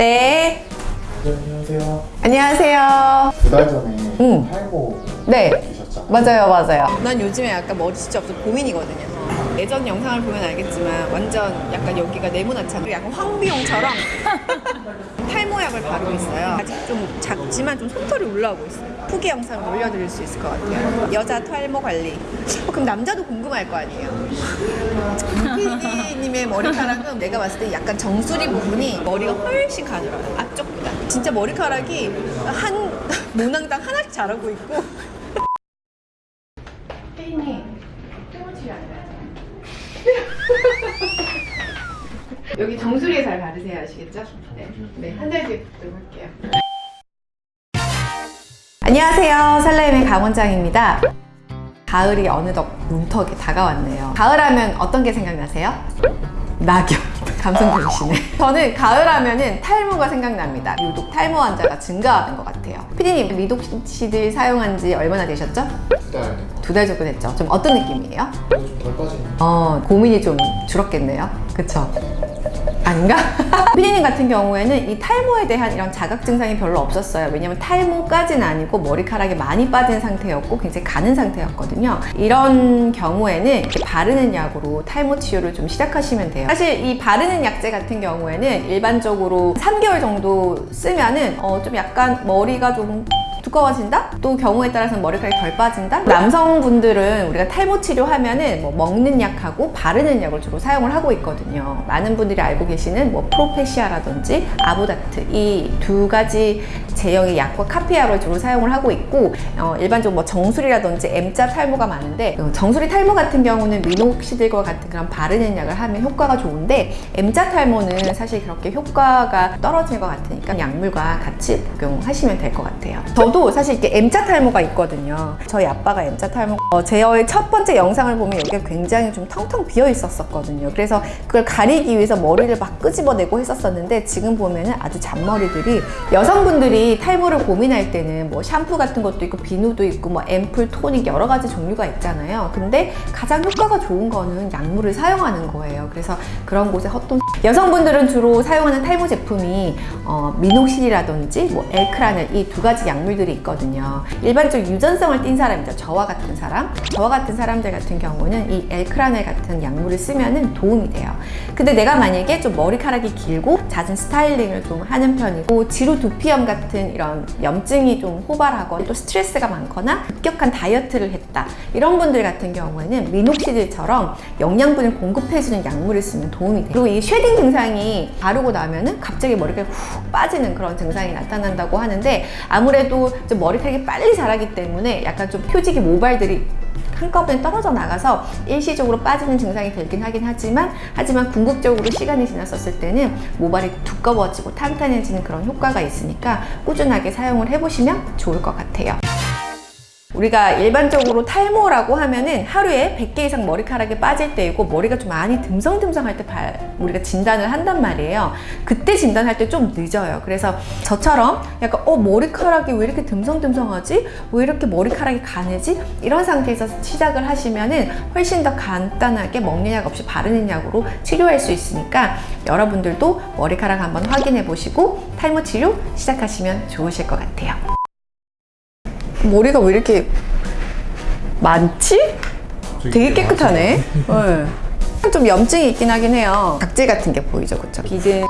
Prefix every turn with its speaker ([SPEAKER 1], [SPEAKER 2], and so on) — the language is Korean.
[SPEAKER 1] 네.
[SPEAKER 2] 네, 안녕하세요.
[SPEAKER 1] 안녕하세요.
[SPEAKER 2] 두 달 전에
[SPEAKER 1] 응.
[SPEAKER 2] 탈모
[SPEAKER 1] 네.
[SPEAKER 2] 주셨잖아요.
[SPEAKER 1] 맞아요, 맞아요. 난 요즘에 약간 머리 진짜 없어 고민이거든요. 예전 영상을 보면 알겠지만 완전 약간 여기가 네모나잖아요. 약간 황비용처럼 탈모약을 바르고 있어요. 아직 좀 작지만 좀 솜털이 올라오고 있어요. 후기 영상을 올려드릴 수 있을 것 같아요. 여자 탈모 관리. 어, 그럼 남자도 궁금할 거 아니에요. PD님의 머리카락은 내가 봤을 때 약간 정수리 부분이 머리가 훨씬 가늘어요. 앞쪽보다. 진짜 머리카락이 한 모낭당 하나씩 자라고 있고. 혜인님, 퇴모치료 안 돼요? 여기 정수리에 잘 바르세요, 아시겠죠? 네, 네, 한 달 뒤에 뵙도록 할게요. 안녕하세요, 설레임의 강원장입니다. 가을이 어느덧 문턱에 다가왔네요. 가을하면 어떤 게 생각나세요? 낙엽. 감성 들으시네. 저는 가을 하면은 탈모가 생각납니다. 유독 탈모 환자가 증가하는 것 같아요. 피디님, 미독시들 사용한 지 얼마나 되셨죠?
[SPEAKER 2] 두달
[SPEAKER 1] 두달 정도 됐죠. 좀 어떤 느낌이에요?
[SPEAKER 2] 좀 덜 빠지는.
[SPEAKER 1] 어, 고민이 좀 줄었겠네요. 그쵸? 아닌가? 피디님 같은 경우에는 이 탈모에 대한 이런 자각 증상이 별로 없었어요. 왜냐면 탈모까지는 아니고 머리카락이 많이 빠진 상태였고 굉장히 가는 상태였거든요. 이런 경우에는 바르는 약으로 탈모 치료를 좀 시작하시면 돼요. 사실 이 바르는 약제 같은 경우에는 일반적으로 3개월 정도 쓰면은 어, 좀 약간 머리가 좀 두꺼워진다? 또 경우에 따라서는 머리카락이 덜 빠진다? 남성분들은 우리가 탈모 치료하면 은 뭐 먹는 약하고 바르는 약을 주로 사용을 하고 있거든요. 많은 분들이 알고 계시는 뭐 프로페시아라든지 아보다트 이 두 가지 제형의 약과 카피아를 주로 사용을 하고 있고 어, 일반적으로 뭐 정수리라든지 M자 탈모가 많은데 어, 정수리 탈모 같은 경우는 미녹시딜과 같은 그런 바르는 약을 하면 효과가 좋은데 M자 탈모는 사실 그렇게 효과가 떨어질 것 같으니까 약물과 같이 복용하시면 될 것 같아요. 저도 사실 이렇게 M자 탈모가 있거든요. 저희 아빠가 M자 탈모. 어, 제어의 첫 번째 영상을 보면 여기가 굉장히 좀 텅텅 비어 있었었거든요. 그래서 그걸 가리기 위해서 머리를 막 끄집어내고 했었었는데 지금 보면은 아주 잔머리들이 여성분들이 탈모를 고민할 때는 뭐 샴푸 같은 것도 있고 비누도 있고 뭐 앰플, 토닉 여러 가지 종류가 있잖아요. 근데 가장 효과가 좋은 거는 약물을 사용하는 거예요. 그래서 그런 곳에 헛돈 여성분들은 주로 사용하는 탈모 제품이 어, 미녹실이라든지 뭐 엘크라넬 이 두 가지 약물들 이 있거든요. 일반적 유전성을 띈 사람이죠. 저와 같은 사람. 저와 같은 사람들 같은 경우는 이 엘크라넬 같은 약물을 쓰면은 도움이 돼요. 근데 내가 만약에 좀 머리카락이 길고 잦은 스타일링을 좀 하는 편이고 지루 두피염 같은 이런 염증이 좀 호발하거나 또 스트레스가 많거나 급격한 다이어트를 했다. 이런 분들 같은 경우에는 미녹시딜처럼 영양분을 공급해주는 약물을 쓰면 도움이 돼요. 그리고 이 shedding 증상이 바르고 나면 은 갑자기 머리가 훅 빠지는 그런 증상이 나타난다고 하는데 아무래도 좀 머리카락이 빨리 자라기 때문에 약간 좀 휴지기 모발들이 한꺼번에 떨어져 나가서 일시적으로 빠지는 증상이 들긴 하긴 하지만 하지만 궁극적으로 시간이 지났었을 때는 모발이 두꺼워지고 탄탄해지는 그런 효과가 있으니까 꾸준하게 사용을 해보시면 좋을 것 같아요. 우리가 일반적으로 탈모라고 하면은 하루에 100개 이상 머리카락이 빠질 때이고 머리가 좀 많이 듬성듬성할 때 발- 우리가 진단을 한단 말이에요. 그때 진단할 때 좀 늦어요. 그래서 저처럼 약간 어 머리카락이 왜 이렇게 듬성듬성하지? 왜 이렇게 머리카락이 가늘지? 이런 상태에서 시작을 하시면은 훨씬 더 간단하게 먹는 약 없이 바르는 약으로 치료할 수 있으니까 여러분들도 머리카락 한번 확인해 보시고 탈모 치료 시작하시면 좋으실 것 같아요. 머리가 왜 이렇게 많지? 되게 깨끗하네. 네. 좀 염증이 있긴 하긴 해요. 각질 같은 게 보이죠, 그쵸? 비듬.